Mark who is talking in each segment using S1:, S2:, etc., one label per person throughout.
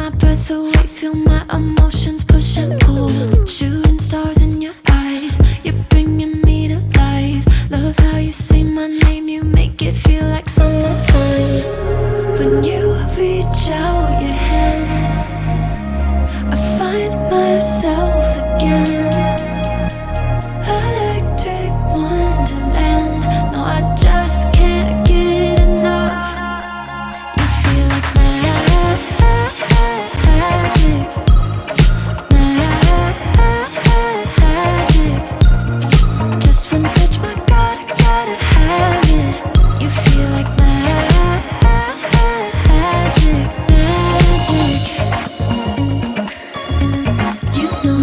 S1: my breath away Feel my emotions push and pull. Shooting stars in your eyes You're bringing me to life. Love how you say my name You make it feel like summertime. When you reach out your hand I find myself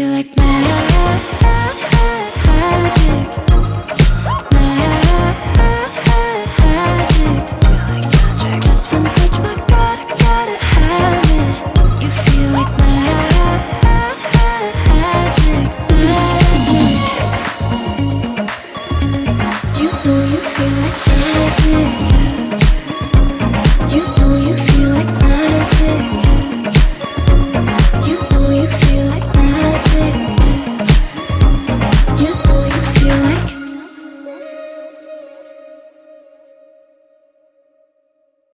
S1: feel like magic